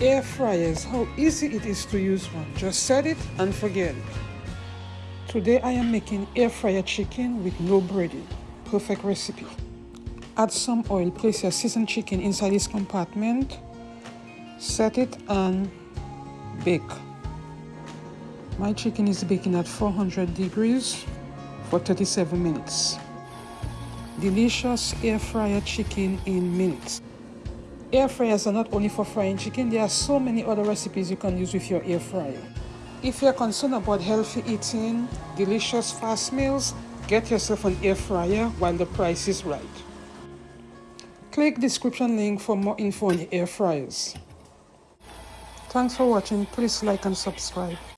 air fryers, how easy it is to use one. Just set it and forget it. Today I am making air fryer chicken with no breading. Perfect recipe. Add some oil, place your seasoned chicken inside this compartment, set it and bake. My chicken is baking at 400 degrees for 37 minutes. Delicious air fryer chicken in minutes. Air fryers are not only for frying chicken, there are so many other recipes you can use with your air fryer. If you're concerned about healthy eating, delicious fast meals, get yourself an air fryer while the price is right. Click description link for more info on air fryers. Thanks for watching. Please like and subscribe.